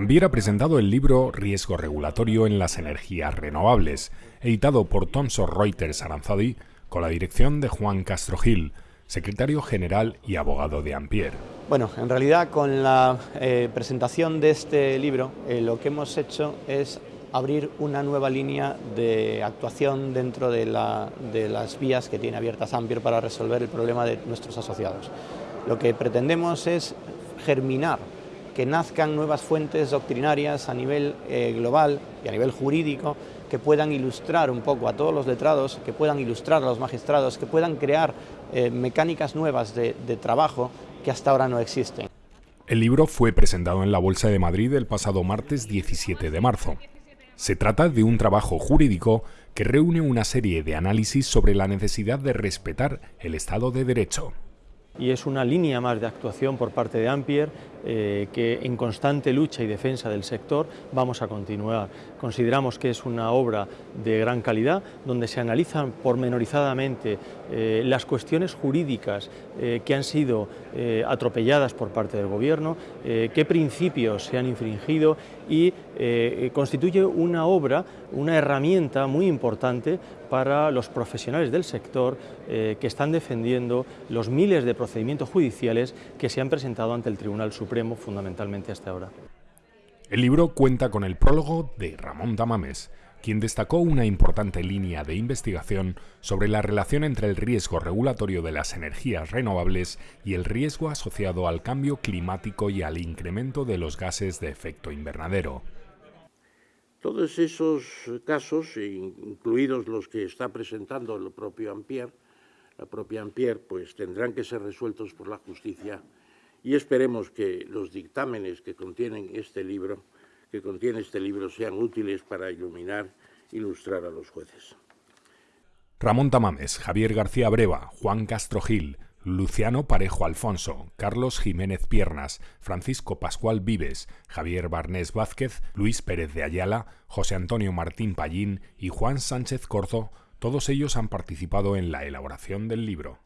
Ambier ha presentado el libro Riesgo regulatorio en las energías renovables, editado por Thomson Reuters Aranzadi, con la dirección de Juan Castro Gil, secretario general y abogado de Ampier. Bueno, en realidad con la eh, presentación de este libro eh, lo que hemos hecho es abrir una nueva línea de actuación dentro de, de las vías que tiene abiertas Ampier para resolver el problema de nuestros asociados. Lo que pretendemos es germinar que nazcan nuevas fuentes doctrinarias a nivel eh, global y a nivel jurídico que puedan ilustrar un poco a todos los letrados, que puedan ilustrar a los magistrados, que puedan crear eh, mecánicas nuevas de, de trabajo que hasta ahora no existen. El libro fue presentado en la Bolsa de Madrid el pasado martes 17 de marzo. Se trata de un trabajo jurídico que reúne una serie de análisis sobre la necesidad de respetar el Estado de Derecho y es una línea más de actuación por parte de Ampier eh, que en constante lucha y defensa del sector vamos a continuar. Consideramos que es una obra de gran calidad donde se analizan pormenorizadamente eh, las cuestiones jurídicas eh, que han sido atropelladas por parte del Gobierno, qué principios se han infringido y constituye una obra, una herramienta muy importante para los profesionales del sector que están defendiendo los miles de procedimientos judiciales que se han presentado ante el Tribunal Supremo fundamentalmente hasta ahora. El libro cuenta con el prólogo de Ramón Tamames, quien destacó una importante línea de investigación sobre la relación entre el riesgo regulatorio de las energías renovables y el riesgo asociado al cambio climático y al incremento de los gases de efecto invernadero. Todos esos casos, incluidos los que está presentando el propio Ampier, la propia Ampier, pues tendrán que ser resueltos por la justicia y esperemos que los dictámenes que contienen este libro, que contiene este libro sean útiles para iluminar, ilustrar a los jueces. Ramón Tamames, Javier García Breva, Juan Castro Gil, Luciano Parejo Alfonso, Carlos Jiménez Piernas, Francisco Pascual Vives, Javier Barnés Vázquez, Luis Pérez de Ayala, José Antonio Martín Pallín y Juan Sánchez Corzo todos ellos han participado en la elaboración del libro.